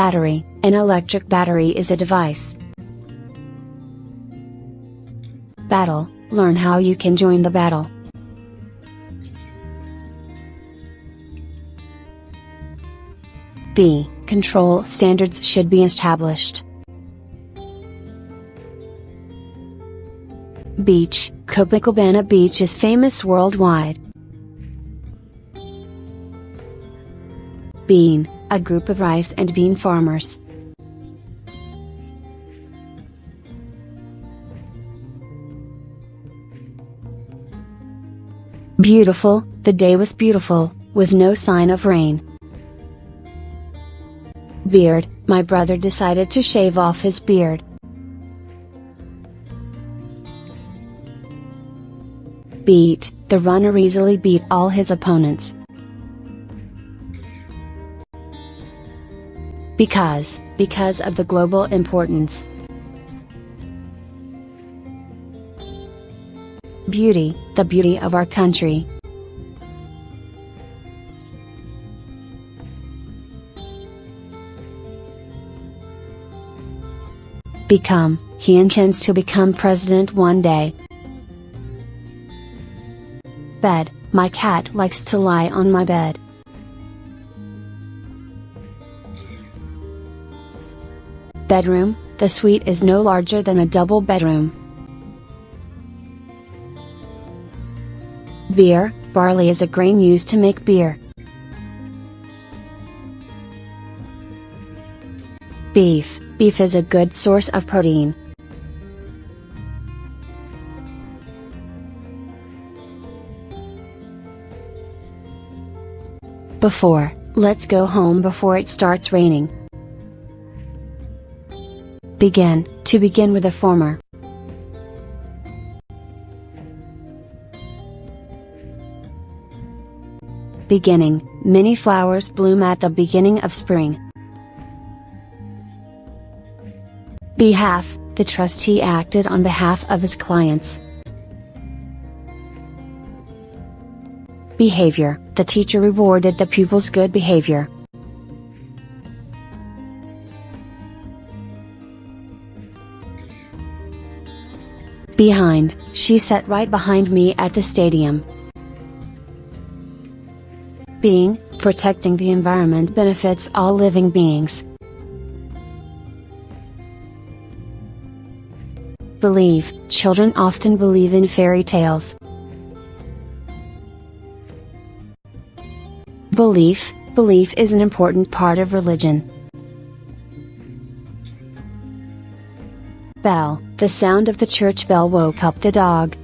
Battery An electric battery is a device. Battle Learn how you can join the battle. B. Control standards should be established. Beach Copacabana Beach is famous worldwide. Bean a group of rice and bean farmers. Beautiful, the day was beautiful, with no sign of rain. Beard, my brother decided to shave off his beard. Beat, the runner easily beat all his opponents. Because, because of the global importance. Beauty, the beauty of our country. Become, he intends to become president one day. Bed, my cat likes to lie on my bed. Bedroom, the suite is no larger than a double bedroom. Beer, barley is a grain used to make beer. Beef, beef is a good source of protein. Before, let's go home before it starts raining. Begin, to begin with the former. Beginning, many flowers bloom at the beginning of spring. Behalf, the trustee acted on behalf of his clients. Behavior, the teacher rewarded the pupil's good behavior. Behind, she sat right behind me at the stadium. Being, protecting the environment benefits all living beings. Believe, children often believe in fairy tales. Belief, belief is an important part of religion. Bell, the sound of the church bell woke up the dog.